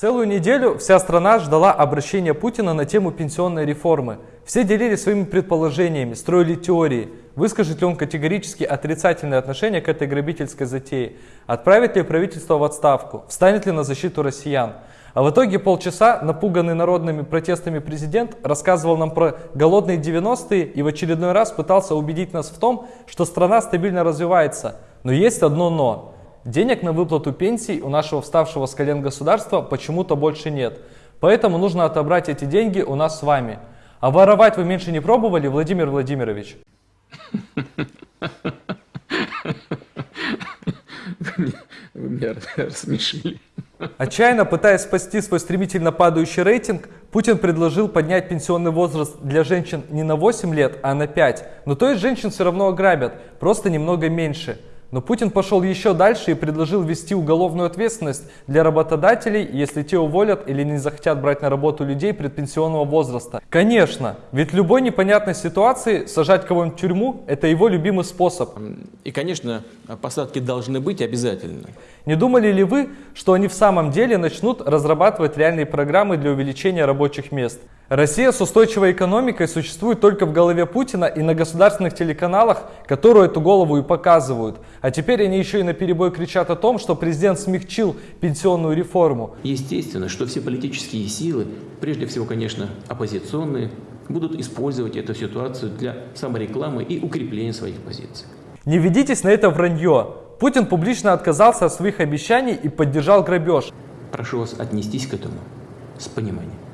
Целую неделю вся страна ждала обращения Путина на тему пенсионной реформы. Все делились своими предположениями, строили теории. Выскажет ли он категорически отрицательное отношение к этой грабительской затее? Отправит ли правительство в отставку? Встанет ли на защиту россиян? А в итоге полчаса напуганный народными протестами президент рассказывал нам про голодные 90-е и в очередной раз пытался убедить нас в том, что страна стабильно развивается. Но есть одно «но». Денег на выплату пенсий у нашего вставшего с колен государства почему-то больше нет. Поэтому нужно отобрать эти деньги у нас с вами. А воровать вы меньше не пробовали, Владимир Владимирович? Вы меня рассмешили. Отчаянно пытаясь спасти свой стремительно падающий рейтинг, Путин предложил поднять пенсионный возраст для женщин не на 8 лет, а на 5. Но то есть женщин все равно ограбят, просто немного меньше. Но Путин пошел еще дальше и предложил ввести уголовную ответственность для работодателей, если те уволят или не захотят брать на работу людей предпенсионного возраста. Конечно, ведь в любой непонятной ситуации сажать кого-нибудь в тюрьму – это его любимый способ. И, конечно, посадки должны быть обязательно. Не думали ли вы, что они в самом деле начнут разрабатывать реальные программы для увеличения рабочих мест? Россия с устойчивой экономикой существует только в голове Путина и на государственных телеканалах, которые эту голову и показывают. А теперь они еще и на перебой кричат о том, что президент смягчил пенсионную реформу. Естественно, что все политические силы, прежде всего, конечно, оппозиционные, будут использовать эту ситуацию для саморекламы и укрепления своих позиций. Не ведитесь на это вранье. Путин публично отказался от своих обещаний и поддержал грабеж. Прошу вас отнестись к этому с пониманием.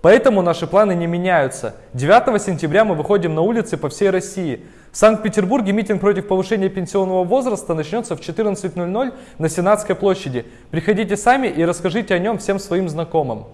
Поэтому наши планы не меняются. 9 сентября мы выходим на улицы по всей России. В Санкт-Петербурге митинг против повышения пенсионного возраста начнется в 14.00 на Сенатской площади. Приходите сами и расскажите о нем всем своим знакомым.